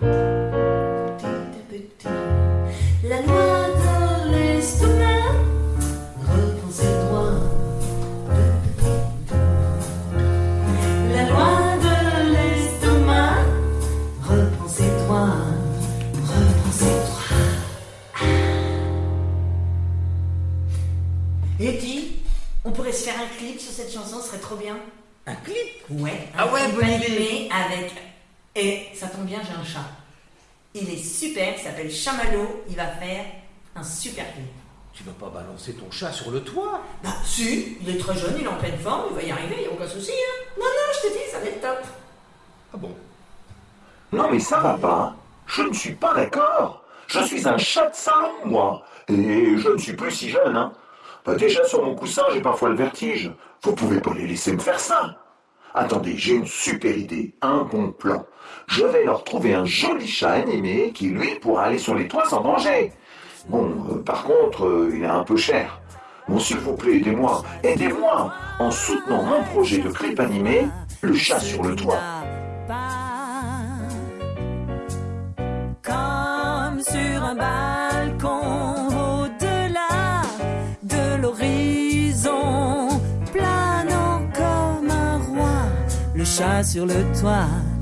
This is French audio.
La loi de l'estomac droits. La loi de l'estomac ses droits. Et dis, on pourrait se faire un clip sur cette chanson, ce serait trop bien. Un clip? Ouais. Ah ouais, clip bonne avec. Et ça tombe bien, j'ai un chat. Il est super, il s'appelle Chamallow. Il va faire un super clip. Tu vas pas balancer ton chat sur le toit? Bah, si, il est très jeune, il est en pleine forme, il va y arriver, il n'y a aucun souci, hein. Non, non, je te dis, ça va être top. Ah bon? Non mais ça va pas. Je ne suis pas d'accord. Je suis un chat de salon, moi. Et je ne suis plus si jeune, hein. Bah, déjà sur mon coussin, j'ai parfois le vertige. Vous pouvez pas les laisser me faire ça. Attendez, j'ai une super idée, un bon plan. Je vais leur trouver un joli chat animé qui, lui, pourra aller sur les toits sans danger. Bon, euh, par contre, euh, il est un peu cher. Bon, s'il vous plaît, aidez-moi, aidez-moi en soutenant mon projet de clip animé, Le chat sur le toit. Comme sur un le chat sur le toit.